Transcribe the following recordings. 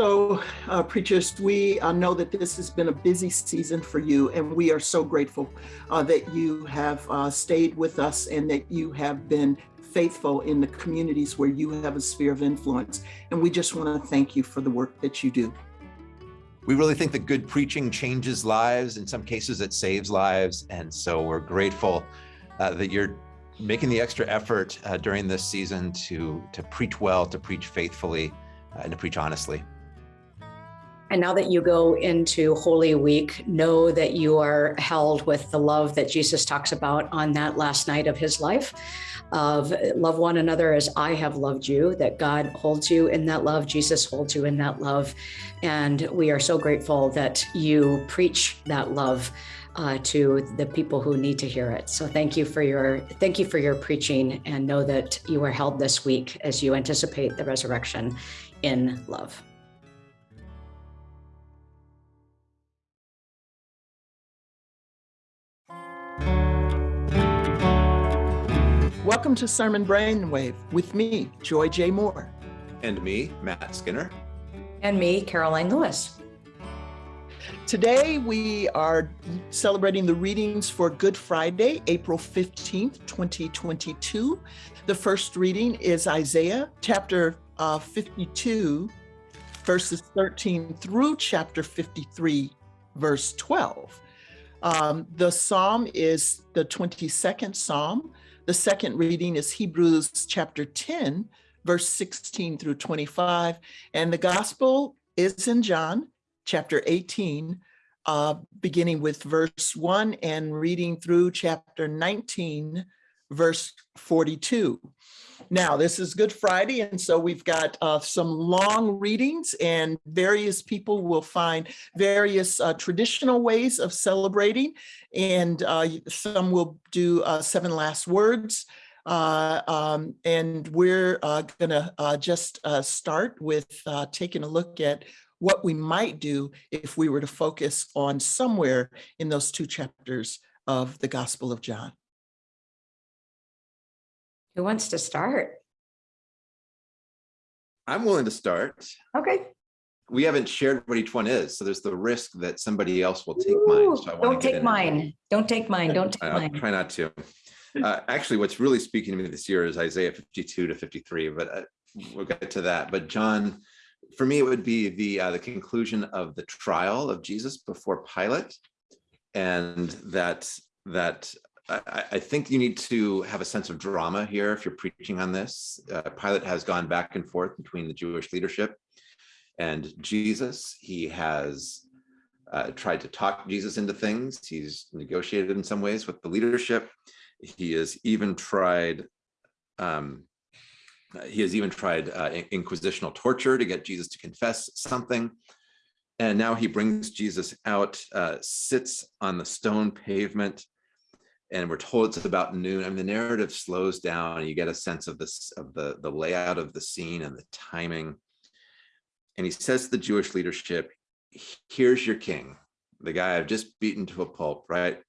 So, uh, preachers, we uh, know that this has been a busy season for you, and we are so grateful uh, that you have uh, stayed with us and that you have been faithful in the communities where you have a sphere of influence. And we just want to thank you for the work that you do. We really think that good preaching changes lives. In some cases, it saves lives. And so we're grateful uh, that you're making the extra effort uh, during this season to, to preach well, to preach faithfully, and to preach honestly. And now that you go into Holy Week, know that you are held with the love that Jesus talks about on that last night of his life of love one another as I have loved you, that God holds you in that love, Jesus holds you in that love. And we are so grateful that you preach that love uh, to the people who need to hear it. So thank you for your thank you for your preaching and know that you are held this week as you anticipate the resurrection in love. Welcome to Sermon Brainwave with me, Joy J. Moore. And me, Matt Skinner. And me, Karoline Lewis. Today we are celebrating the readings for Good Friday, April 15th, 2022. The first reading is Isaiah chapter uh, 52, verses 13 through chapter 53, verse 12. Um, the psalm is the 22nd psalm. The second reading is Hebrews chapter 10, verse 16 through 25. And the gospel is in John chapter 18, uh, beginning with verse 1 and reading through chapter 19, verse 42. Now, this is Good Friday, and so we've got uh, some long readings, and various people will find various uh, traditional ways of celebrating, and uh, some will do uh, seven last words. Uh, um, and we're uh, gonna just start with taking a look at what we might do if we were to focus on somewhere in those two chapters of the Gospel of John. Who wants to start? I'm willing to start. Okay. We haven't shared what each one is, so there's the risk that somebody else will take Ooh, mine. So don't take mine. Don't take mine. Don't take I'll mine. try not to. Uh, actually, what's really speaking to me this year is Isaiah 52 to 53, but uh, we'll get to that. But John, for me, it would be the uh, the conclusion of the trial of Jesus before Pilate, and that that I, I, think you need to have a sense of drama here if you're preaching on this. Uh, Pilate has gone back and forth between the Jewish leadership and Jesus. He has uh, tried to talk Jesus into things. He's negotiated in some ways with the leadership. He has even tried um, he has even tried uh, inquisitional torture to get Jesus to confess something. And now he brings Jesus out, uh, sits on the stone pavement, and we're told it's about noon. I mean, the narrative slows down and you get a sense of this, of the, the layout of the scene and the timing. And he says to the Jewish leadership, here's your king, the guy I've just beaten to a pulp, right?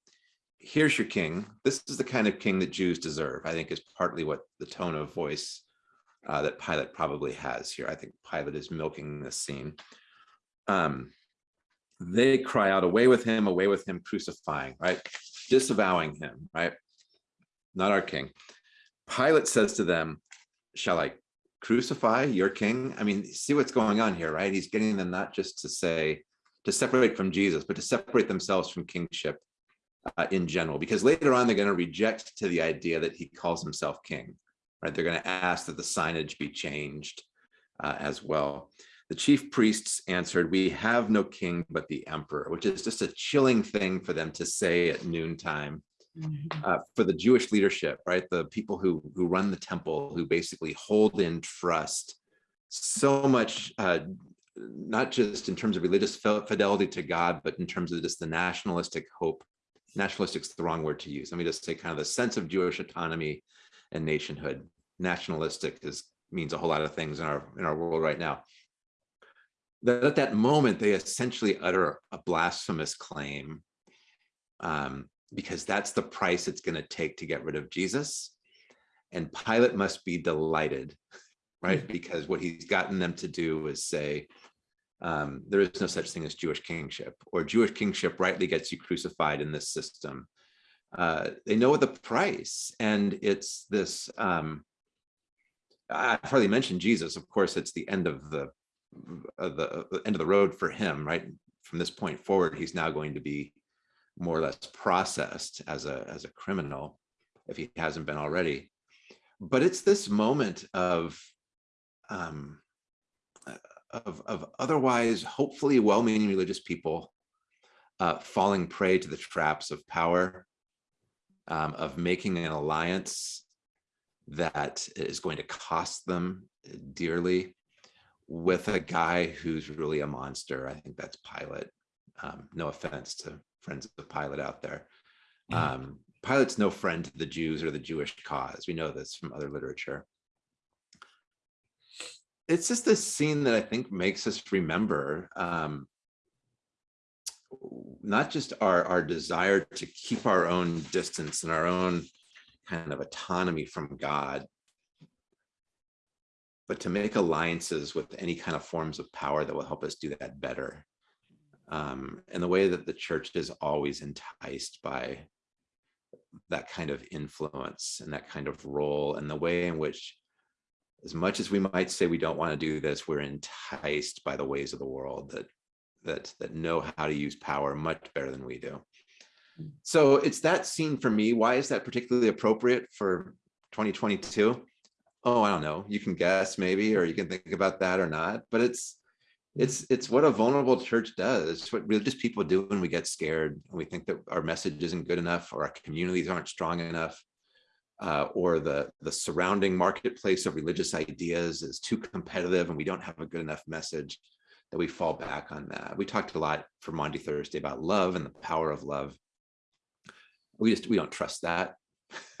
Here's your king. This is the kind of king that Jews deserve, I think is partly what the tone of voice uh, that Pilate probably has here. I think Pilate is milking this scene. Um, they cry out, away with him, away with him, crucifying, right? Disavowing him, right? Not our king. Pilate says to them, shall I crucify your king? I mean, see what's going on here, right? He's getting them not just to say, to separate from Jesus, but to separate themselves from kingship uh, in general, because later on, they're going to reject to the idea that he calls himself king, right? They're going to ask that the signage be changed uh, as well. The chief priests answered, we have no king but the emperor, which is just a chilling thing for them to say at noontime. Mm-hmm. Uh, for the Jewish leadership, right? The people who who run the temple, who basically hold in trust so much, uh, not just in terms of religious fidelity to God, but in terms of just the nationalistic hope. Nationalistic is the wrong word to use. Let me just say kind of the sense of Jewish autonomy and nationhood. Nationalistic is means a whole lot of things in our in our world right now that at that moment, they essentially utter a blasphemous claim um, because that's the price it's going to take to get rid of Jesus. And Pilate must be delighted, right? Mm -hmm. Because what he's gotten them to do is say, um, there is no such thing as Jewish kingship, or Jewish kingship rightly gets you crucified in this system. Uh, they know the price, and it's this. Um, I've hardly mentioned Jesus. Of course, it's the end of the, the, the end of the road for him. Right from this point forward, he's now going to be more or less processed as a as a criminal, if he hasn't been already. But it's this moment of um, of, of otherwise hopefully well-meaning religious people uh, falling prey to the traps of power, um, of making an alliance that is going to cost them dearly with a guy who's really a monster. I think that's Pilate. Um, no offense to friends of Pilate out there. Um, Pilate's no friend to the Jews or the Jewish cause. We know this from other literature it's just this scene that I think makes us remember um, not just our, our desire to keep our own distance and our own kind of autonomy from God, but to make alliances with any kind of forms of power that will help us do that better. Um, and the way that the church is always enticed by that kind of influence and that kind of role and the way in which as much as we might say we don't want to do this, we're enticed by the ways of the world that that that know how to use power much better than we do. Hmm. So it's that scene for me. Why is that particularly appropriate for 2022? Oh, I don't know. You can guess maybe, or you can think about that or not. But it's it's it's what a vulnerable church does. It's what religious people do when we get scared and we think that our message isn't good enough or our communities aren't strong enough uh, or the, the surrounding marketplace of religious ideas is too competitive and we don't have a good enough message that we fall back on that. We talked a lot for Maundy Thursday about love and the power of love. We just, we don't trust that.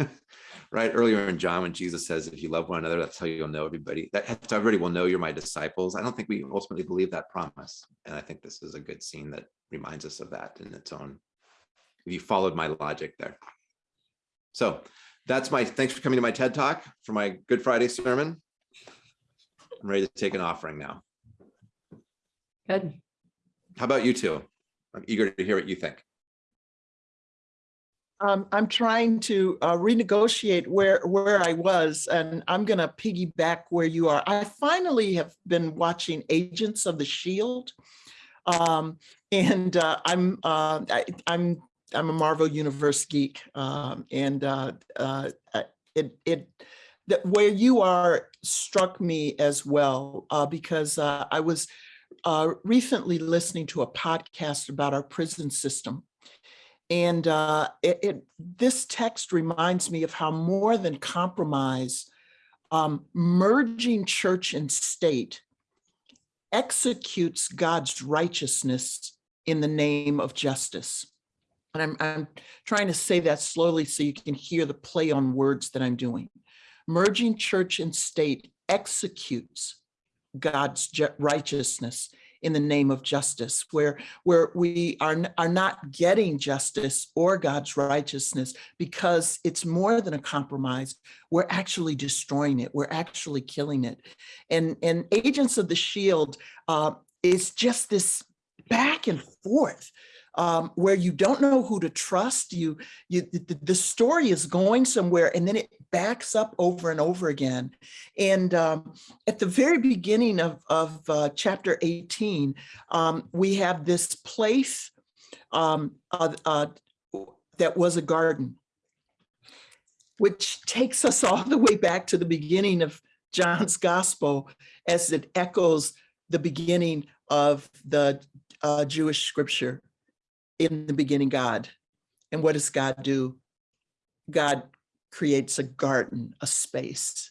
right earlier in John, when Jesus says, if you love one another, that's how you'll know everybody. That everybody will know you're my disciples. I don't think we ultimately believe that promise. And I think this is a good scene that reminds us of that in its own, if you followed my logic there. So that's my, thanks for coming to my TED Talk for my Good Friday sermon. I'm ready to take an offering now. Good. How about you two? I'm eager to hear what you think. Um, I'm trying to uh, renegotiate where where I was, and I'm going to piggyback where you are. I finally have been watching Agents of the Shield, um, and uh, I'm uh, I, am I'm a Marvel Universe geek, um, and uh, uh, it it that where you are struck me as well uh, because I was recently listening to a podcast about our prison system, and uh, it, it, this text reminds me of how more than compromise, um, merging church and state executes God's righteousness in the name of justice. And I'm, I'm trying to say that slowly so you can hear the play on words that I'm doing. Merging church and state executes God's righteousness in the name of justice, where, where we are, are not getting justice or God's righteousness because it's more than a compromise. We're actually destroying it. We're actually killing it. And, and Agents of the Shield uh, is just this back and forth um, where you don't know who to trust. You, you, the, the, story is going somewhere and then it backs up over and over again. And um, at the very beginning of, of uh, chapter 18, um, we have this place um, uh, uh, that was a garden, which takes us all the way back to the beginning of John's gospel as it echoes the beginning of the uh, Jewish scripture in the beginning God. And what does God do? God creates a garden, a space.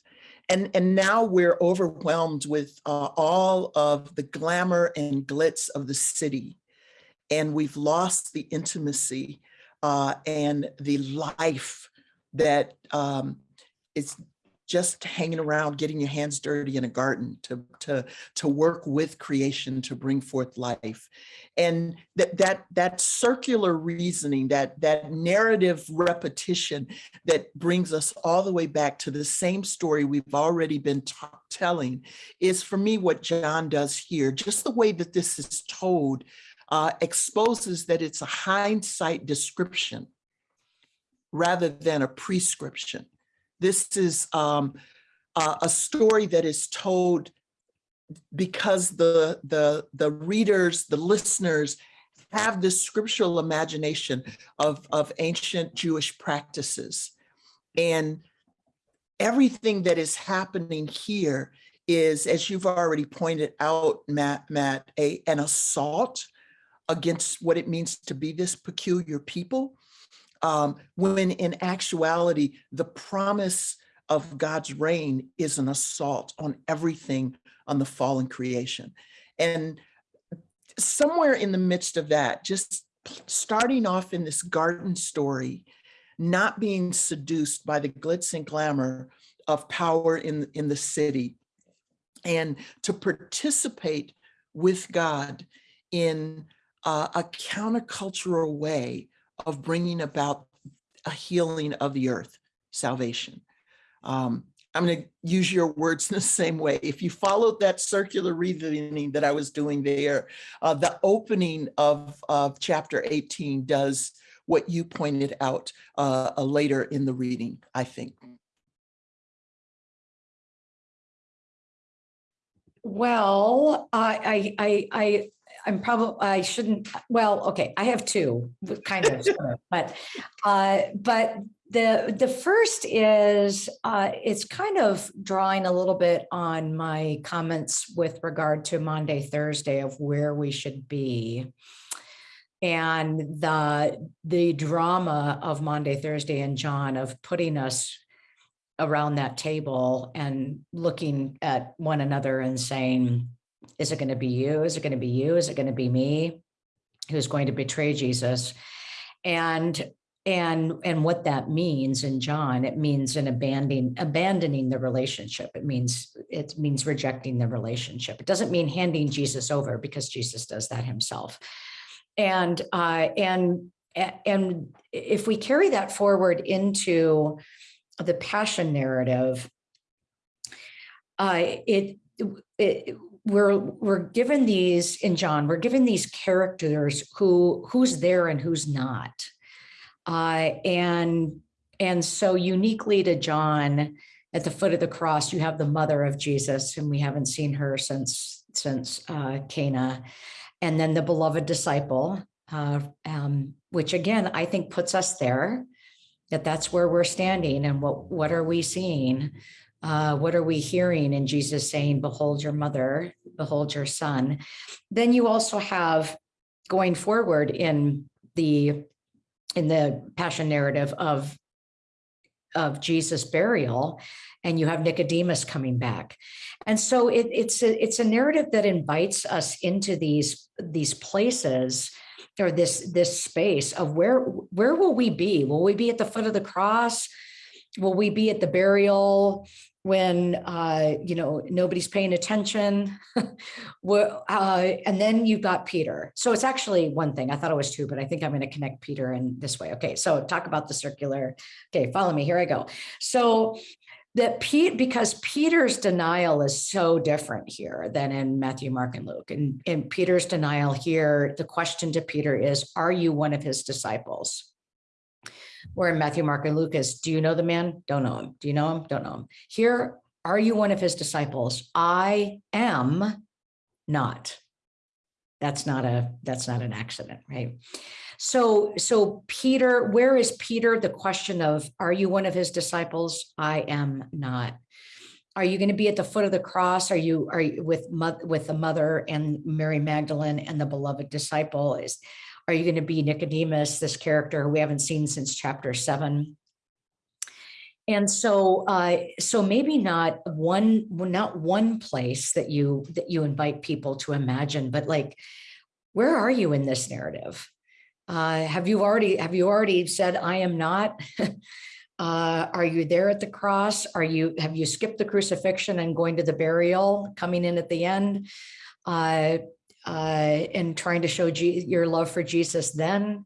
And, and now we're overwhelmed with uh, all of the glamour and glitz of the city. And we've lost the intimacy uh, and the life that um, is just hanging around, getting your hands dirty in a garden to, to, to work with creation to bring forth life. And that, that, that circular reasoning, that, that narrative repetition that brings us all the way back to the same story we've already been telling is for me what John does here. Just the way that this is told uh, exposes that it's a hindsight description rather than a prescription. This is um, uh, a story that is told because the, the, the readers, the listeners have this scriptural imagination of, of ancient Jewish practices. And everything that is happening here is, as you've already pointed out, Matt, Matt a, an assault against what it means to be this peculiar people um, when in actuality, the promise of God's reign is an assault on everything on the fallen creation. And somewhere in the midst of that, just starting off in this garden story, not being seduced by the glitz and glamour of power in, in the city, and to participate with God in uh, a countercultural way of bringing about a healing of the earth, salvation. Um, I'm going to use your words in the same way. If you followed that circular reasoning that I was doing there, uh, the opening of, of chapter 18 does what you pointed out uh, uh, later in the reading, I think. Well, I, I, I, I'm probably, I shouldn't, well, okay, I have two, kind of, but, uh, but the, the first is, uh, it's kind of drawing a little bit on my comments with regard to Maundy, Thursday of where we should be. And the, the drama of Maundy, Thursday and John of putting us around that table and looking at one another and saying, is it going to be you? Is it going to be you? Is it going to be me who's going to betray Jesus? And and and what that means in John, it means an abandoning abandoning the relationship. It means it means rejecting the relationship. It doesn't mean handing Jesus over because Jesus does that himself. And uh, and and if we carry that forward into the passion narrative, uh, it, it we're we're given these in John, we're given these characters who who's there and who's not. Uh, and and so uniquely to John, at the foot of the cross, you have the mother of Jesus, and we haven't seen her since since uh, Cana, and then the beloved disciple, uh, um, which again I think puts us there, that that's where we're standing, and what what are we seeing? Uh, what are we hearing in Jesus saying, behold your mother, behold your son. Then you also have going forward in the in the passion narrative of of Jesus burial and you have Nicodemus coming back. And so it, it's a, it's a narrative that invites us into these these places or this this space of where where will we be? Will we be at the foot of the cross? Will we be at the burial? when uh, you know nobody's paying attention? Uh, and then you've got peter. So it's actually one thing. I thought it was two but i think i'm going to connect peter in this way. Okay so talk about the circular. Okay follow me. Here i go. So that pete because peter's denial is so different here than in matthew mark and luke and in peter's denial here the question to peter is are you one of his disciples where in Matthew, Mark, and Lucas, do you know the man? Don't know him. Do you know him? Don't know him. Here, are you one of his disciples? I am not. That's not a that's not an accident, right? So so Peter, where is Peter? The question of are you one of his disciples? I am not. Are you going to be at the foot of the cross? Are you are you with with the mother and Mary Magdalene and the beloved disciple? Is are you going to be Nicodemus, this character we haven't seen since chapter seven? And so, uh, so maybe not one, not one place that you that you invite people to imagine, but like, where are you in this narrative? Uh, have you already have you already said I am not? Uh, are you there at the cross? Are you, have you skipped the crucifixion and going to the burial, coming in at the end? Uh, uh, and trying to show Je- your love for Jesus then?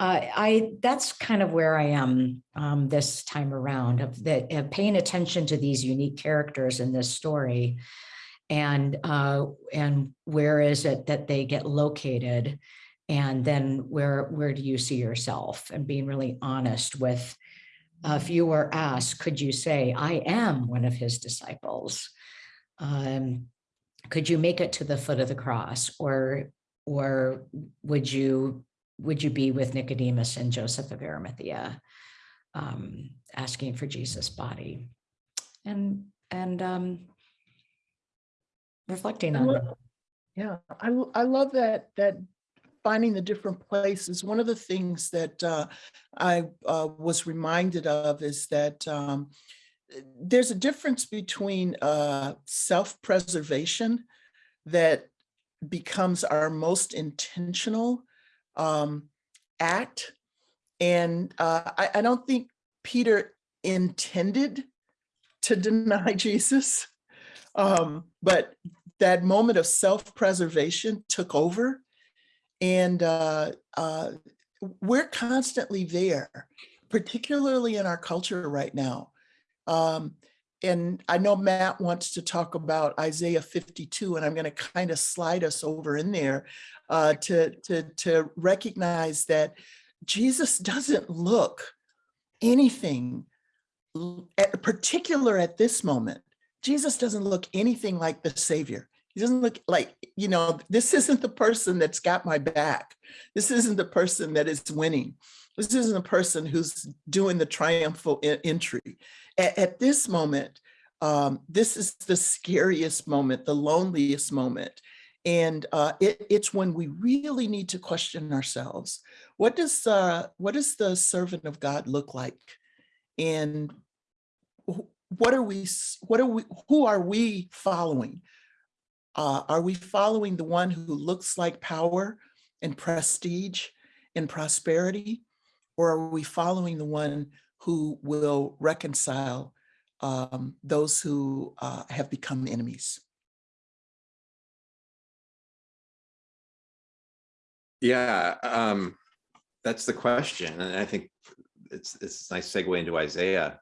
Uh, I, that's kind of where I am um, this time around of that, of paying attention to these unique characters in this story. And, uh, and where is it that they get located? And then where, where do you see yourself? And being really honest with, uh, if you were asked, could you say, I am one of his disciples? Um, could you make it to the foot of the cross or, or would you, would you be with Nicodemus and Joseph of Arimathea? Um, asking for Jesus' body and, and, um, reflecting on it. Yeah, I love that, that finding the different places. One of the things that uh, I uh, was reminded of is that um, there's a difference between uh, self-preservation that becomes our most intentional um, act. And uh, I, I don't think Peter intended to deny Jesus. Um, but that moment of self-preservation took over. And uh, uh, we're constantly there, particularly in our culture right now. Um, and I know Matt wants to talk about Isaiah 52, and I'm going to kind of slide us over in there uh, to, to, to recognize that Jesus doesn't look anything, at, particular at this moment, Jesus doesn't look anything like the Savior. He doesn't look like, you know, this isn't the person that's got my back. This isn't the person that is winning. This isn't the person who's doing the triumphal entry. At, at this moment, um, this is the scariest moment, the loneliest moment. And uh, it, it's when we really need to question ourselves. What does uh, what does the servant of God look like? And what are we what are we who are we following uh, are we following the one who looks like power and prestige and prosperity or are we following the one who will reconcile um, those who uh, have become enemies Yeah, um, that's the question. And I think it's, it's a nice segue into Isaiah.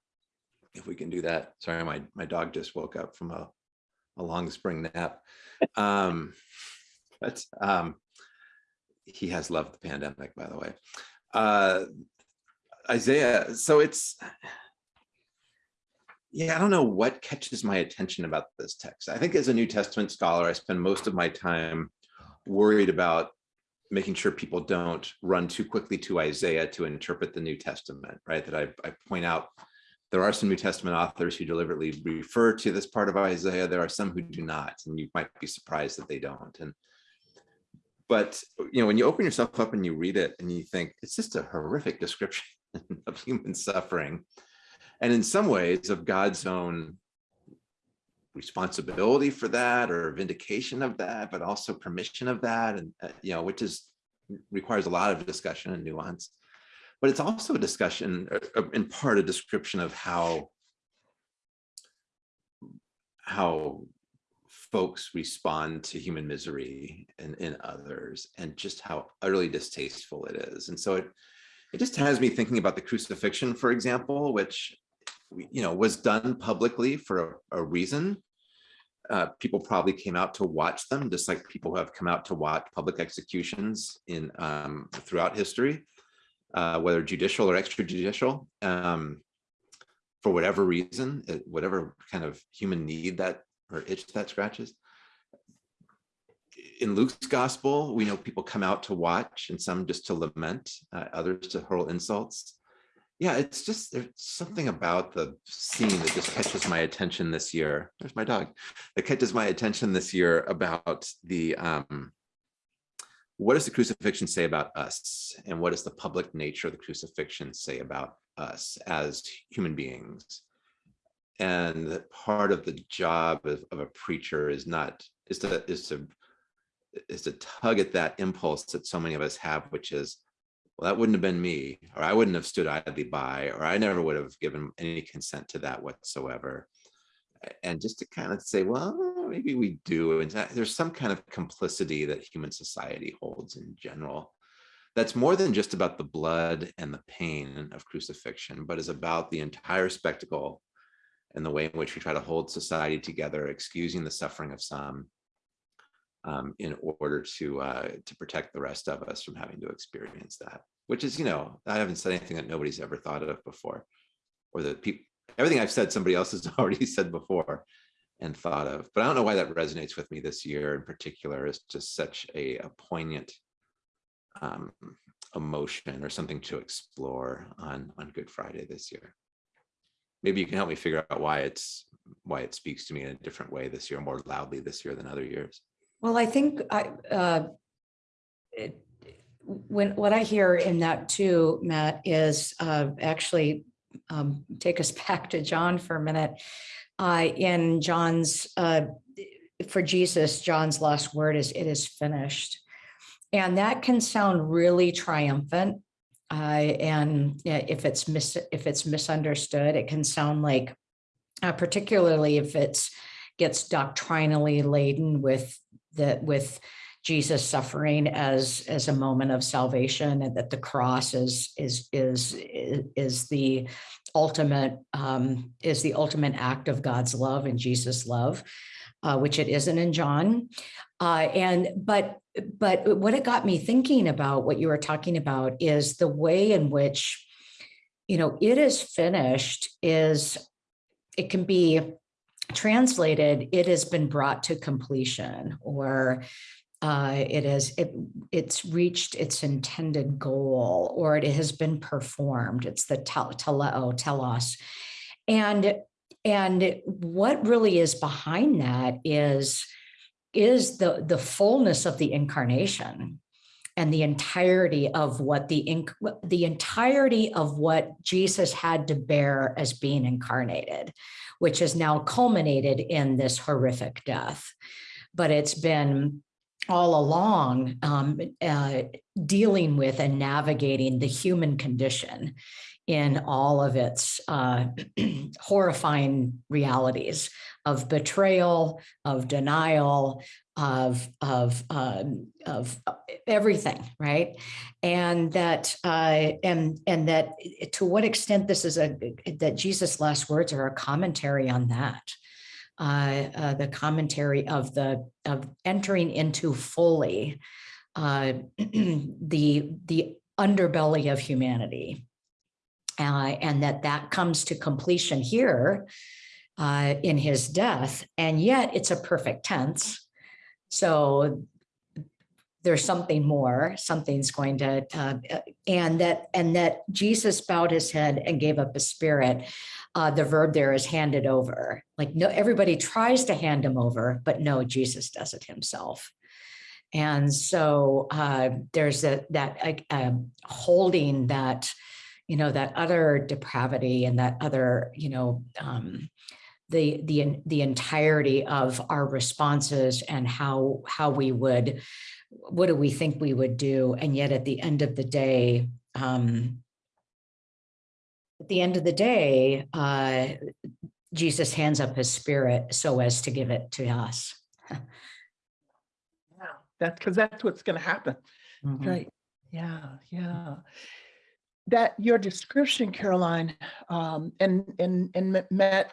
If we can do that. Sorry, my, my dog just woke up from a, a long spring nap. Um, but, um, he has loved the pandemic, by the way. Uh, Isaiah, so it's, yeah, I don't know what catches my attention about this text. I think as a New Testament scholar, I spend most of my time worried about making sure people don't run too quickly to Isaiah to interpret the New Testament, right? That I, I point out there are some New Testament authors who deliberately refer to this part of Isaiah. There are some who do not, and you might be surprised that they don't. And but you know, when you open yourself up and you read it and you think it's just a horrific description of human suffering, and in some ways of God's own responsibility for that or vindication of that, but also permission of that, and uh, you know, which is requires a lot of discussion and nuance. But it's also a discussion, uh, uh, in part, a description of how how folks respond to human misery in, in others and just how utterly distasteful it is. And so it it just has me thinking about the crucifixion, for example, which you know was done publicly for a, a reason. Uh, people probably came out to watch them, just like people who have come out to watch public executions in um, throughout history, uh, whether judicial or extrajudicial, um, for whatever reason, whatever kind of human need that or itch that scratches. In Luke's gospel, we know people come out to watch and some just to lament, uh, others to hurl insults yeah, it's just there's something about the scene that just catches my attention this year. There's my dog. That catches my attention this year about the um, what does the crucifixion say about us, and what does the public nature of the crucifixion say about us as human beings? And part of the job of, of a preacher is not is to is to is to tug at that impulse that so many of us have, which is well, that wouldn't have been me, or I wouldn't have stood idly by, or I never would have given any consent to that whatsoever. And just to kind of say, well, maybe we do. And there's some kind of complicity that human society holds in general. That's more than just about the blood and the pain of crucifixion, but is about the entire spectacle and the way in which we try to hold society together, excusing the suffering of some um, in order to uh, to protect the rest of us from having to experience that. Which is, you know, I haven't said anything that nobody's ever thought of before, or that people everything I've said somebody else has already said before and thought of. But I don't know why that resonates with me this year in particular. Is just such a, a poignant um, emotion or something to explore on on Good Friday this year. Maybe you can help me figure out why it's why it speaks to me in a different way this year, more loudly this year than other years. Well, I think I, uh, it, when, what I hear in that too, Matt, is uh, actually um, take us back to John for a minute. Uh, in John's, uh, for Jesus, John's last word is, it is finished. And that can sound really triumphant. And if it's mis if it's misunderstood, it can sound like, uh, particularly if it's gets doctrinally laden with that with Jesus suffering as as a moment of salvation and that the cross is is is is the ultimate um, is the ultimate act of God's love and Jesus love, uh, which it isn't in John. Uh, and but but what it got me thinking about what you were talking about is the way in which you know it is finished is it can be translated, it has been brought to completion or uh, it is it it's reached its intended goal or it has been performed. It's the teleo, telos. And and what really is behind that is is the the fullness of the incarnation and the entirety of what the the entirety of what Jesus had to bear as being incarnated, which has now culminated in this horrific death. But it's been all along um, uh, dealing with and navigating the human condition in all of its uh, horrifying realities of betrayal, of denial, of of um, of uh, everything, right? And that uh, and and that to what extent this is a that Jesus' last words are a commentary on that. Uh, uh, the commentary of the of entering into fully uh, the the underbelly of humanity, uh, and that that comes to completion here uh, in his death, and yet it's a perfect tense. So there's something more, something's going to, uh, and that and that Jesus bowed his head and gave up his spirit. Uh, the verb there is handed over. Like no, everybody tries to hand him over, but no, Jesus does it himself. And so uh, there's a, that uh, holding that, you know, that other depravity and that other, you know, um, the the the entirety of our responses and how how we would what do we think we would do? And yet at the end of the day um at the end of the day uh jesus hands up his spirit so as to give it to us. Yeah that's because that's what's going to happen. Mm -hmm. right. Yeah yeah. That your description Karoline um and and and matt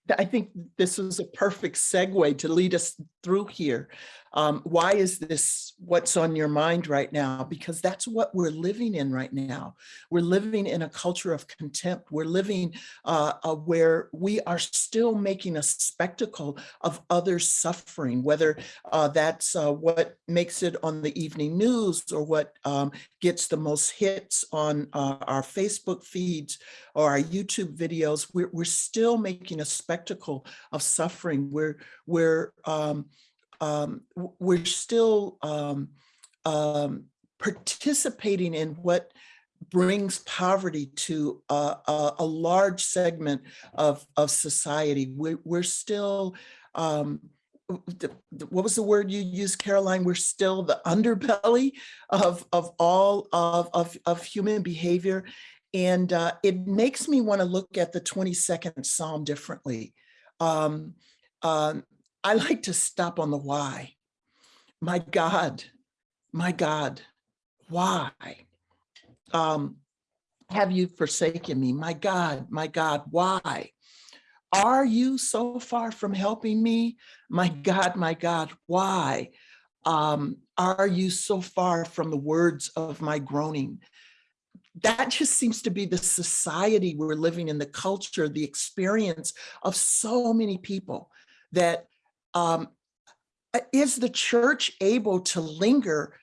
I think this is a perfect segue to lead us through here. Um, why is this what's on your mind right now? Because that's what we're living in right now. We're living in a culture of contempt. We're living uh, uh, where we are still making a spectacle of others suffering, whether uh, that's uh, what makes it on the evening news or what um, gets the most hits on uh, our Facebook feeds or our YouTube videos. We're, we're still making a spectacle of suffering. We're, we're um, um, we're still um, um, participating in what brings poverty to a, a, a large segment of, of society. We're, we're still, um, what was the word you used, Karoline? We're still the underbelly of, of all of, of, of human behavior. And uh, it makes me want to look at the 22nd Psalm differently. Um, um, I like to stop on the why. My God, my God, why? Um, have you forsaken me? My God, my God, why? Are you so far from helping me? My God, my God, why? Um, are you so far from the words of my groaning? That just seems to be the society we're living in, the culture, the experience of so many people that um, uh, is the church able to linger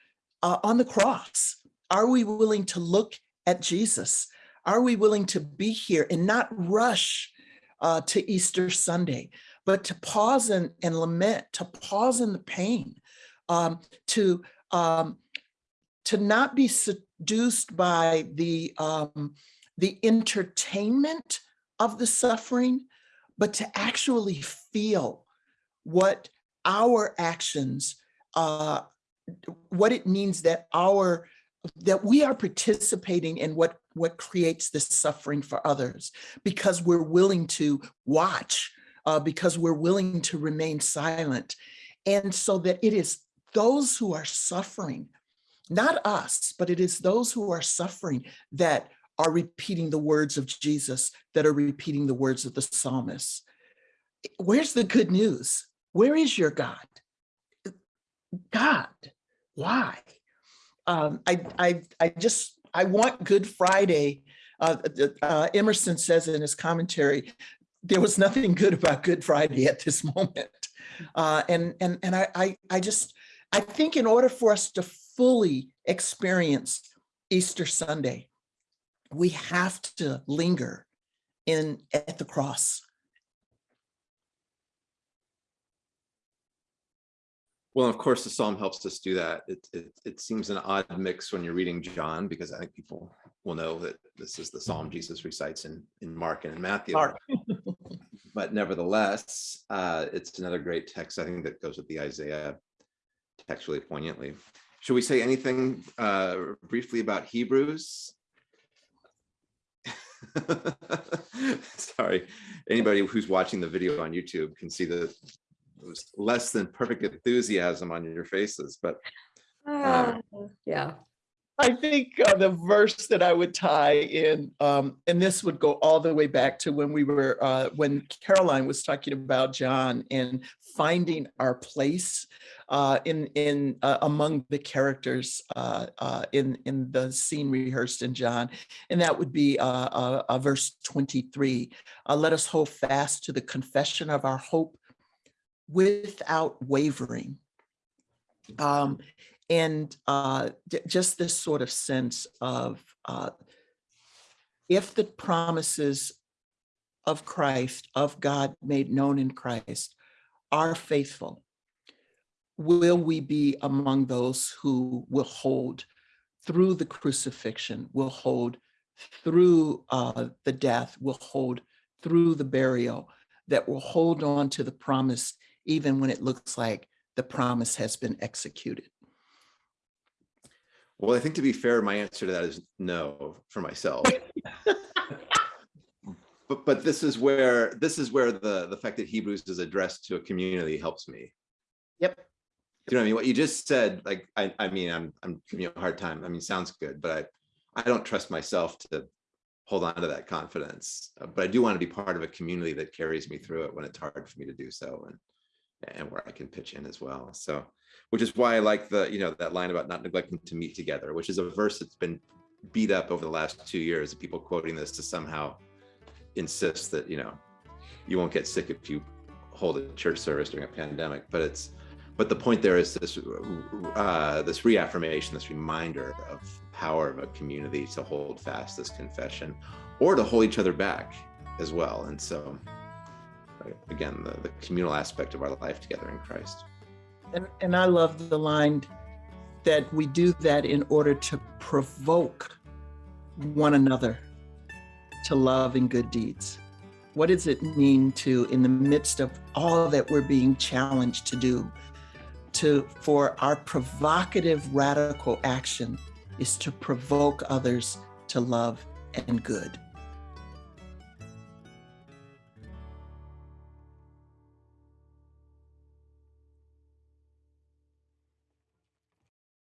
uh, on the cross? Are we willing to look at Jesus? Are we willing to be here and not rush uh, to Easter Sunday, but to pause and, and lament, to pause in the pain, um, to um, to not be seduced by the um, the entertainment of the suffering, but to actually feel what our actions, uh, what it means that our that we are participating in what what creates this suffering for others. Because we're willing to watch uh, because we're willing to remain silent. And so that it is those who are suffering not us but it is those who are suffering that are repeating the words of jesus that are repeating the words of the psalmist where's the good news where is your god god why um, I, I, I just, I want Good Friday. Uh, uh, Emerson says in his commentary, there was nothing good about Good Friday at this moment. Uh, and and, and I, I, I just, I think in order for us to fully experience Easter Sunday, we have to linger in at the cross. Well, of course, the psalm helps us do that. It, it, it seems an odd mix when you're reading John, because I think people will know that this is the psalm Jesus recites in, in Mark and in Matthew. Mark. but nevertheless, uh, it's another great text, I think, that goes with the Isaiah text really poignantly. Should we say anything uh, briefly about Hebrews? Sorry, anybody who's watching the video on YouTube can see the was less than perfect enthusiasm on your faces, but uh, yeah. I think uh, the verse that I would tie in, um, and this would go all the way back to when we were, uh, when Karoline was talking about John and finding our place uh, in in uh, among the characters uh, uh, in in the scene rehearsed in John, and that would be verse twenty three. Let us hold fast to the confession of our hope without wavering. Um, and uh, just this sort of sense of uh, if the promises of Christ, of God made known in Christ, are faithful, will we be among those who will hold through the crucifixion, will hold through uh, the death, will hold through the burial, that will hold on to the promise even when it looks like the promise has been executed? Well, I think to be fair, my answer to that is no for myself. but but this is where this is where the the fact that Hebrews is addressed to a community helps me. Yep. Do You know what I mean? What you just said, like I I mean, I'm I'm giving you a hard time. I mean, sounds good, but I I don't trust myself to hold on to that confidence. Uh, but I do want to be part of a community that carries me through it when it's hard for me to do so. And and where I can pitch in as well. So, which is why I like the, you know, that line about not neglecting to meet together, which is a verse that's been beat up over the last two years of people quoting this to somehow insist that, you know, you won't get sick if you hold a church service during a pandemic. But it's, but the point there is this, uh, this reaffirmation, this reminder of power of a community to hold fast this confession or to hold each other back as well. And so again the, the communal aspect of our life together in christ and, and i love the line that we do that in order to provoke one another to love and good deeds What does it mean to, in the midst of all that we're being challenged to do, to for our provocative radical action is to provoke others to love and good.